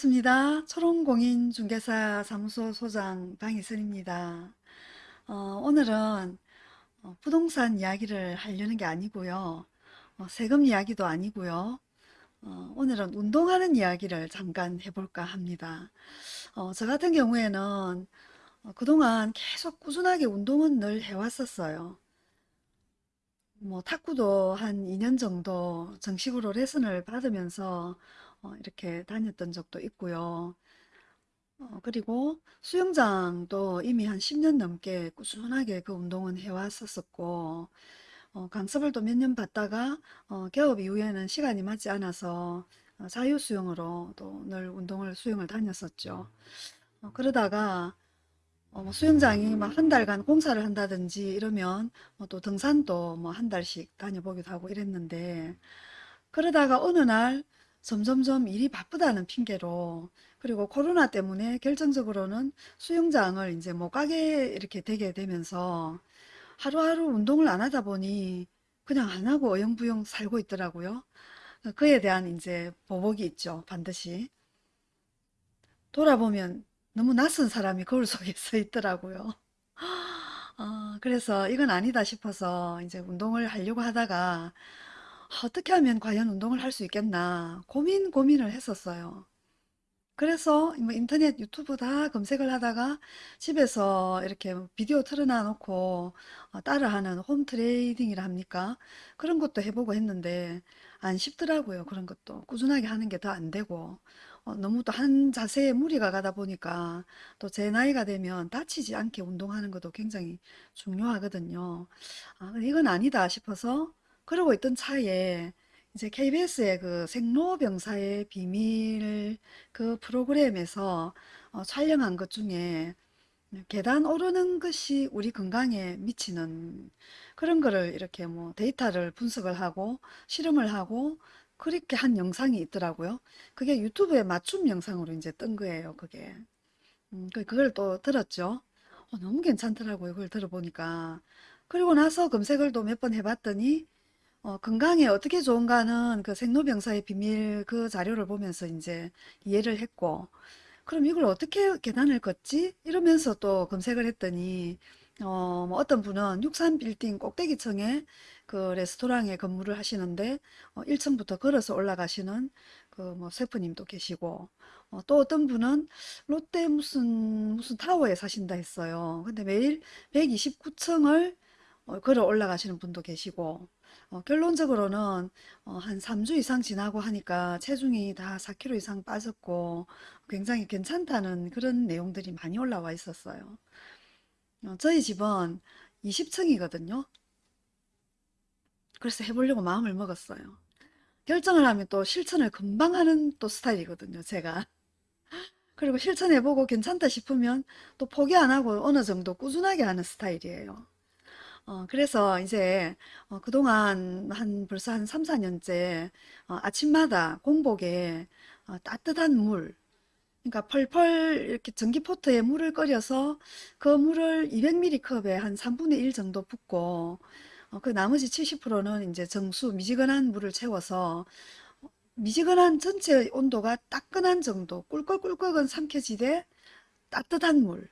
반갑습니다. 초롱공인 중개사 사무소 소장 방희선입니다. 어, 오늘은 어, 부동산 이야기를 하려는 게 아니고요. 어, 세금 이야기도 아니고요. 어, 오늘은 운동하는 이야기를 잠깐 해볼까 합니다. 어, 저 같은 경우에는 어, 그동안 계속 꾸준하게 운동은 늘 해왔었어요. 뭐 탁구도 한 2년 정도 정식으로 레슨을 받으면서 어, 이렇게 다녔던 적도 있고요. 어, 그리고 수영장도 이미 한 10년 넘게 꾸준하게 그 운동은 해왔었었고, 어, 강습을 또 몇 년 받다가 어, 개업 이후에는 시간이 맞지 않아서 어, 자유수영으로 또 늘 운동을 수영을 다녔었죠. 어, 그러다가 어, 뭐 수영장이 막 한 달간 공사를 한다든지 이러면 뭐또 등산도 뭐 한 달씩 다녀보기도 하고 이랬는데 그러다가 어느 날 점점점 일이 바쁘다는 핑계로 그리고 코로나 때문에 결정적으로는 수영장을 이제 못 가게 이렇게 되게 되면서 하루하루 운동을 안 하다 보니 그냥 안 하고 어영부영 살고 있더라고요. 그에 대한 이제 보복이 있죠. 반드시. 돌아보면 너무 낯선 사람이 거울 속에 서 있더라고요. 어, 그래서 이건 아니다 싶어서 이제 운동을 하려고 하다가 어떻게 하면 과연 운동을 할 수 있겠나 고민 고민을 했었어요. 그래서 뭐 인터넷 유튜브 다 검색을 하다가 집에서 이렇게 비디오 틀어놔 놓고 어, 따라하는 홈 트레이닝이라 합니까? 그런 것도 해보고 했는데 안 쉽더라고요. 그런 것도 꾸준하게 하는 게 더 안 되고 어, 너무 또 한 자세에 무리가 가다 보니까 또 제 나이가 되면 다치지 않게 운동하는 것도 굉장히 중요하거든요. 아, 이건 아니다 싶어서 그러고 있던 차에 이제 KBS의 그 생로병사의 비밀 그 프로그램에서 어, 촬영한 것 중에 계단 오르는 것이 우리 건강에 미치는 그런 거를 이렇게 뭐 데이터를 분석을 하고 실험을 하고 그렇게 한 영상이 있더라고요. 그게 유튜브에 맞춤 영상으로 이제 뜬 거예요, 그게. 음, 그- 그걸 또 들었죠. 어, 너무 괜찮더라고요, 그걸 들어보니까. 그리고 나서 검색을 또 몇 번 해봤더니 어, 건강에 어떻게 좋은가는 그 생로병사의 비밀 그 자료를 보면서 이제 이해를 했고, 그럼 이걸 어떻게 계단을 걷지? 이러면서 또 검색을 했더니, 어, 뭐 어떤 분은 63빌딩 꼭대기층에 그 레스토랑에 근무를 하시는데, 어, 1층부터 걸어서 올라가시는 그뭐 셰프님도 계시고, 어, 또 어떤 분은 롯데 무슨, 무슨 타워에 사신다 했어요. 근데 매일 129층을 걸어 올라가시는 분도 계시고, 어, 결론적으로는 어, 한 3주 이상 지나고 하니까 체중이 다 4kg 이상 빠졌고 굉장히 괜찮다는 그런 내용들이 많이 올라와 있었어요. 어, 저희 집은 20층이거든요. 그래서 해보려고 마음을 먹었어요. 결정을 하면 또 실천을 금방 하는 또 스타일이거든요, 제가. 그리고 실천해보고 괜찮다 싶으면 또 포기 안 하고 어느 정도 꾸준하게 하는 스타일이에요. 어, 그래서 이제 어, 그동안 한 벌써 한 3, 4년째 어, 아침마다 공복에 어, 따뜻한 물, 그러니까 펄펄 이렇게 전기포트에 물을 끓여서 그 물을 200ml 컵에 한 3분의 1 정도 붓고 어, 그 나머지 70%는 이제 정수 미지근한 물을 채워서 미지근한 전체 온도가 따끈한 정도 꿀꺽꿀꺽은 삼켜지되 따뜻한 물,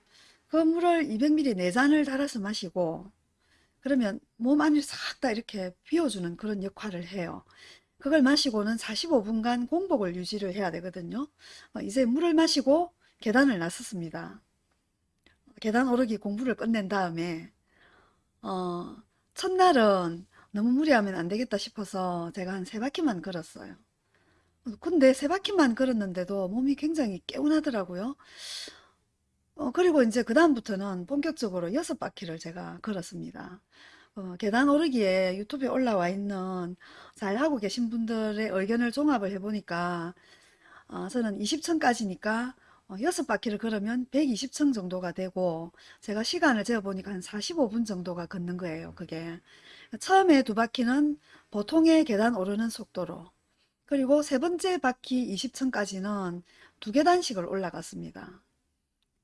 그 물을 200ml 4잔을 달아서 마시고 그러면 몸 안을 싹 다 이렇게 비워주는 그런 역할을 해요. 그걸 마시고는 45분간 공복을 유지를 해야 되거든요. 어, 이제 물을 마시고 계단을 나섰습니다. 계단 오르기 공부를 끝낸 다음에 어, 첫날은 너무 무리하면 안 되겠다 싶어서 제가 한 세 바퀴만 걸었어요. 근데 세 바퀴만 걸었는데도 몸이 굉장히 개운하더라고요. 어, 그리고 이제 그 다음부터는 본격적으로 여섯 바퀴를 제가 걸었습니다. 어, 계단 오르기에 유튜브에 올라와 있는 잘하고 계신 분들의 의견을 종합을 해보니까 어, 저는 20층까지니까 어, 6바퀴를 걸으면 120층 정도가 되고 제가 시간을 재어보니까 한 45분 정도가 걷는 거예요. 그게 처음에 두 바퀴는 보통의 계단 오르는 속도로 그리고 세 번째 바퀴 20층까지는 두 계단씩을 올라갔습니다.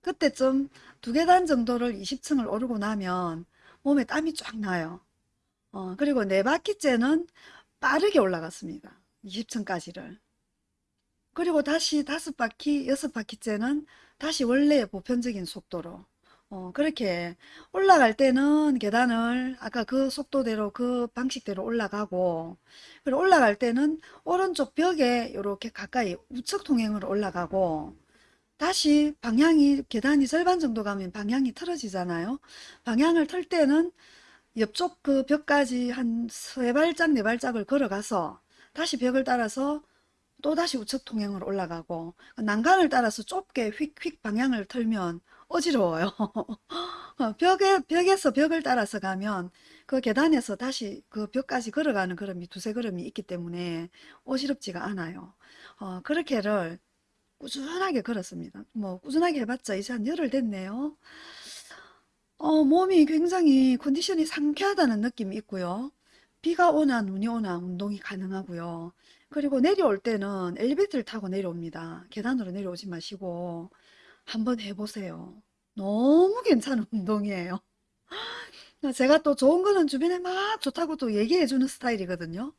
그때쯤 두 계단 정도를 20층을 오르고 나면 몸에 땀이 쫙 나요. 어, 그리고 네 바퀴째는 빠르게 올라갔습니다. 20층까지를. 그리고 다시 다섯 바퀴, 여섯 바퀴째는 다시 원래의 보편적인 속도로 어, 그렇게 올라갈 때는 계단을 아까 그 속도대로 그 방식대로 올라가고 그리고 올라갈 때는 오른쪽 벽에 이렇게 가까이 우측 통행으로 올라가고 다시 방향이 계단이 절반 정도 가면 방향이 틀어지잖아요. 방향을 틀 때는 옆쪽 그 벽까지 한 세 발짝 네 발짝을 걸어가서 다시 벽을 따라서 또 다시 우측 통행으로 올라가고 난간을 따라서 좁게 휙휙 방향을 틀면 어지러워요. 벽에, 벽에서 벽을 따라서 가면 그 계단에서 다시 그 벽까지 걸어가는 걸음이 두세 걸음이 있기 때문에 어지럽지가 않아요. 어, 그렇게를 꾸준하게 걸었습니다. 뭐 꾸준하게 해봤자 이제 한 열흘 됐네요. 어, 몸이 굉장히 컨디션이 상쾌하다는 느낌이 있고요. 비가 오나 눈이 오나 운동이 가능하고요. 그리고 내려올 때는 엘리베이터를 타고 내려옵니다. 계단으로 내려오지 마시고 한번 해보세요. 너무 괜찮은 운동이에요. 제가 또 좋은 거는 주변에 막 좋다고 또 얘기해 주는 스타일이거든요.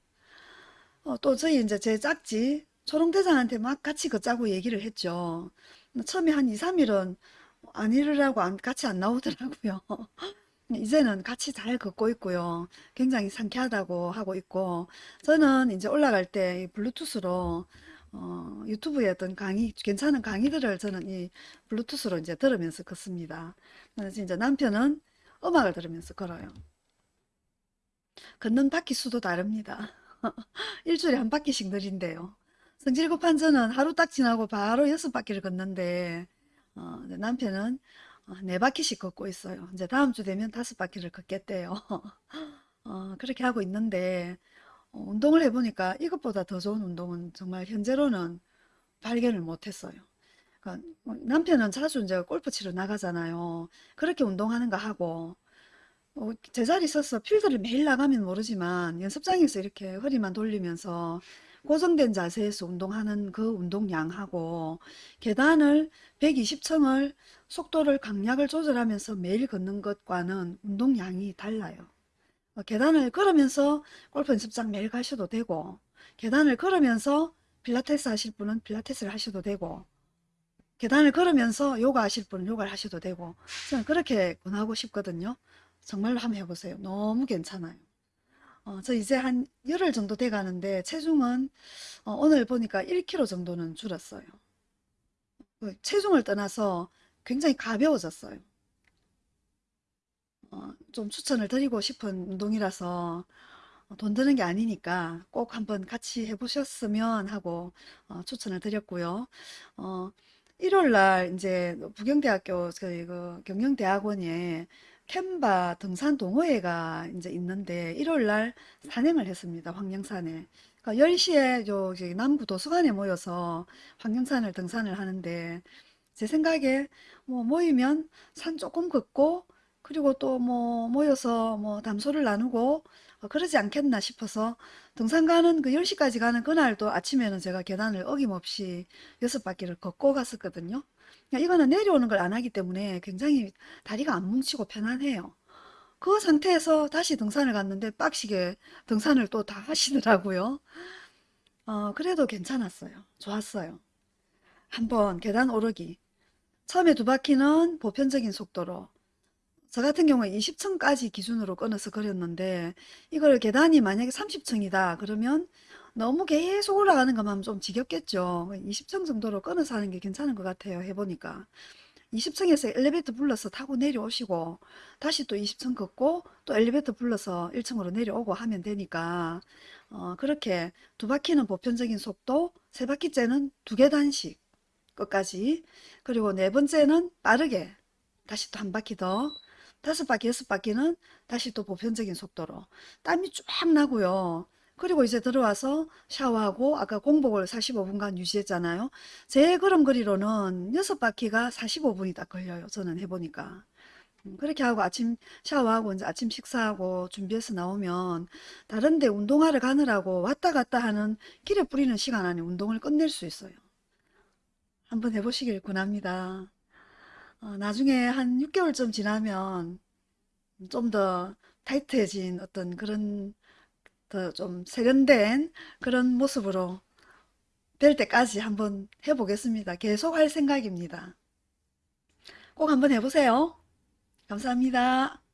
어, 또 저희 이제 제 짝지 초롱대장한테 막 같이 걷자고 얘기를 했죠. 처음에 한 2, 3일은 안 이르라고 안, 같이 안 나오더라고요. 이제는 같이 잘 걷고 있고요. 굉장히 상쾌하다고 하고 있고 저는 이제 올라갈 때 블루투스로 어, 유튜브에 어떤 강의 괜찮은 강의들을 저는 이 블루투스로 이제 들으면서 걷습니다. 그래서 이제 남편은 음악을 들으면서 걸어요. 걷는 바퀴 수도 다릅니다. 일주일에 한 바퀴씩 느린대요. 성질 급한 저는 하루 딱 지나고 바로 여섯 바퀴를 걷는데 어, 남편은 어, 네 바퀴씩 걷고 있어요. 이제 다음 주 되면 다섯 바퀴를 걷겠대요. 어, 그렇게 하고 있는데 어, 운동을 해보니까 이것보다 더 좋은 운동은 정말 현재로는 발견을 못했어요. 그러니까 뭐 남편은 자주 이제 골프 치러 나가잖아요. 그렇게 운동하는가 하고 어, 제자리 서서 필드를 매일 나가면 모르지만 연습장에서 이렇게 허리만 돌리면서 고정된 자세에서 운동하는 그 운동량하고 계단을 120층을 속도를 강약을 조절하면서 매일 걷는 것과는 운동량이 달라요. 어, 계단을 걸으면서 골프 연습장 매일 가셔도 되고 계단을 걸으면서 필라테스 하실 분은 필라테스를 하셔도 되고 계단을 걸으면서 요가 하실 분은 요가를 하셔도 되고 저는 그렇게 권하고 싶거든요. 정말로 한번 해보세요. 너무 괜찮아요. 어, 저 이제 한 열흘 정도 돼 가는데 체중은 어, 오늘 보니까 1kg 정도는 줄었어요. 그 체중을 떠나서 굉장히 가벼워졌어요. 어, 좀 추천을 드리고 싶은 운동이라서 어, 돈 드는 게 아니니까 꼭 한번 같이 해보셨으면 하고 어, 추천을 드렸고요. 어, 일요일 날 이제 부경대학교 그, 그 경영대학원에 캔바 등산 동호회가 이제 있는데 일요일 날 산행을 했습니다. 황령산에. 그러니까 10시에 요 저기 남구 도서관에 모여서 황령산을 등산을 하는데 제 생각에 뭐 모이면 산 조금 걷고 그리고 또 뭐 모여서 뭐 담소를 나누고 어, 그러지 않겠나 싶어서 등산 가는 그 10시까지 가는 그날도 아침에는 제가 계단을 어김없이 여섯 바퀴를 걷고 갔었거든요. 그러니까 이거는 내려오는 걸 안 하기 때문에 굉장히 다리가 안 뭉치고 편안해요. 그 상태에서 다시 등산을 갔는데 빡시게 등산을 또 다 하시더라고요. 어, 그래도 괜찮았어요. 좋았어요. 한번 계단 오르기. 처음에 두 바퀴는 보편적인 속도로 저 같은 경우에 20층까지 기준으로 끊어서 그렸는데 이걸 계단이 만약에 30층이다 그러면 너무 계속 올라가는 것만 좀 지겹겠죠. 20층 정도로 끊어서 하는 게 괜찮은 것 같아요 해보니까. 20층에서 엘리베이터 불러서 타고 내려오시고 다시 또 20층 걷고 또 엘리베이터 불러서 1층으로 내려오고 하면 되니까 어, 그렇게 두 바퀴는 보편적인 속도 세 바퀴째는 두 계단씩 끝까지 그리고 네 번째는 빠르게 다시 또 한 바퀴 더 다섯 바퀴, 여섯 바퀴는 다시 또 보편적인 속도로. 땀이 쫙 나고요. 그리고 이제 들어와서 샤워하고 아까 공복을 45분간 유지했잖아요. 제 걸음걸이로는 여섯 바퀴가 45분이 딱 걸려요. 저는 해보니까. 음, 그렇게 하고 아침 샤워하고 이제 아침 식사하고 준비해서 나오면 다른데 운동하러 가느라고 왔다 갔다 하는 길에 뿌리는 시간 안에 운동을 끝낼 수 있어요. 한번 해보시길 권합니다. 어, 나중에 한 6개월쯤 지나면 좀 더 타이트해진 어떤 그런 더 좀 세련된 그런 모습으로 될 때까지 한번 해보겠습니다. 계속 할 생각입니다. 꼭 한번 해보세요. 감사합니다.